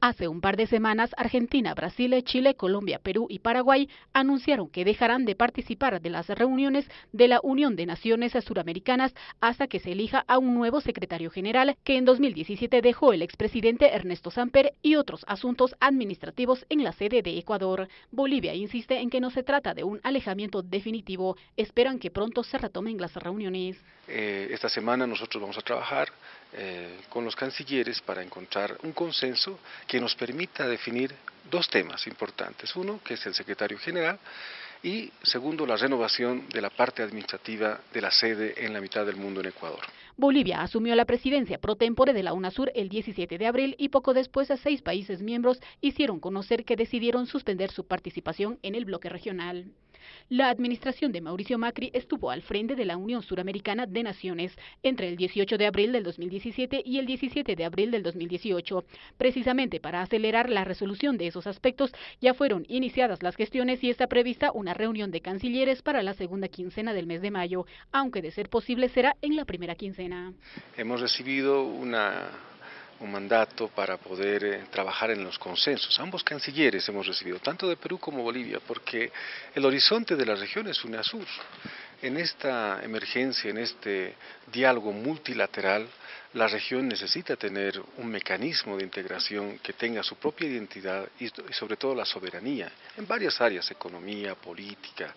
Hace un par de semanas, Argentina, Brasil, Chile, Colombia, Perú y Paraguay anunciaron que dejarán de participar de las reuniones de la Unión de Naciones Suramericanas hasta que se elija a un nuevo secretario general que en 2017 dejó el expresidente Ernesto Samper y otros asuntos administrativos en la sede de Ecuador. Bolivia insiste en que no se trata de un alejamiento definitivo. Esperan que pronto se retomen las reuniones. Eh, esta semana nosotros vamos a trabajar eh, con los cancilleres para encontrar un consenso que nos permita definir dos temas importantes. Uno, que es el secretario general, y segundo, la renovación de la parte administrativa de la sede en la mitad del mundo en Ecuador. Bolivia asumió la presidencia pro tempore de la UNASUR el 17 de abril y poco después seis países miembros hicieron conocer que decidieron suspender su participación en el bloque regional. La administración de Mauricio Macri estuvo al frente de la Unión Suramericana de Naciones entre el 18 de abril del 2017 y el 17 de abril del 2018. Precisamente para acelerar la resolución de esos aspectos, ya fueron iniciadas las gestiones y está prevista una reunión de cancilleres para la segunda quincena del mes de mayo, aunque de ser posible será en la primera quincena. Hemos recibido una un mandato para poder eh, trabajar en los consensos. Ambos cancilleres hemos recibido, tanto de Perú como Bolivia, porque el horizonte de la región es UNASUR. En esta emergencia, en este diálogo multilateral, la región necesita tener un mecanismo de integración que tenga su propia identidad y sobre todo la soberanía en varias áreas, economía, política,